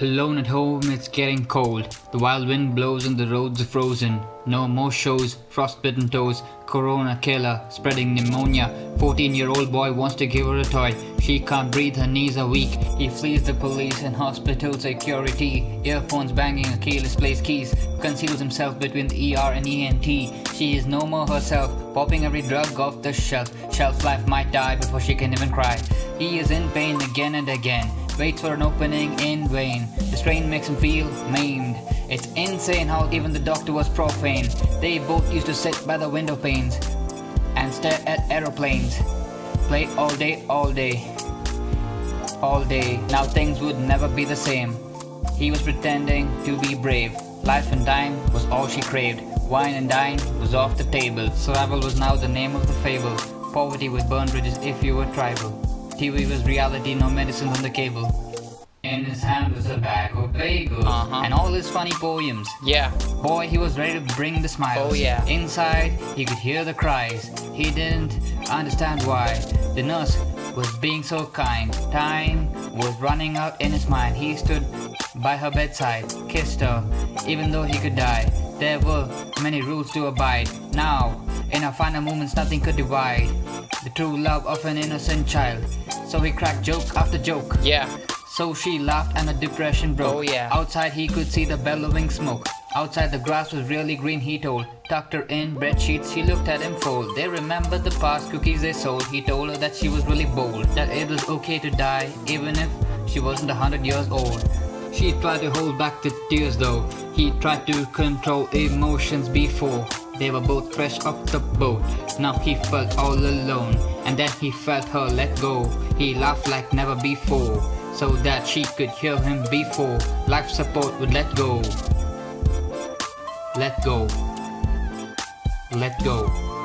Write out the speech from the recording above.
Alone at home, it's getting cold. The wild wind blows and the roads are frozen. No more shows, frostbitten toes, corona killer, spreading pneumonia. 14 year old boy wants to give her a toy. She can't breathe, her knees are weak. He flees the police and hospital security. Earphones banging, a keyless place keys. Conceals himself between the ER and ENT. She is no more herself, popping every drug off the shelf. Shelf life might die before she can even cry. He is in pain again and again waits for an opening in vain. The strain makes him feel maimed. It's insane how even the doctor was profane. They both used to sit by the window panes and stare at aeroplanes. Play all day, all day, all day. Now things would never be the same. He was pretending to be brave. Life and dime was all she craved. Wine and dine was off the table. Survival was now the name of the fable. Poverty with burn bridges if you were tribal. TV was reality, no medicine on the cable. In his hand was a bag of bagels Uh-huh. and all his funny poems. Yeah. Boy, he was ready to bring the smiles. Oh, yeah. Inside, he could hear the cries. He didn't understand why. The nurse was being so kind. Time was running out in his mind. He stood by her bedside, kissed her, even though he could die. There were many rules to abide. Now, in our final moments, nothing could divide the true love of an innocent child. So he cracked joke after joke. Yeah. So she laughed and the depression broke. Oh, yeah. Outside he could see the bellowing smoke. Outside the grass was really green, he told. Tucked her in bed sheets, she looked at him fold. They remembered the past cookies they sold. He told her that she was really bold. That it was okay to die, even if she wasn't a hundred years old. She tried to hold back the tears though. He tried to control emotions before. They were both fresh off the boat. Now he felt all alone. And then he felt her let go. He laughed like never before. So that she could hear him before life support would let go. Let go. Let go. Let go.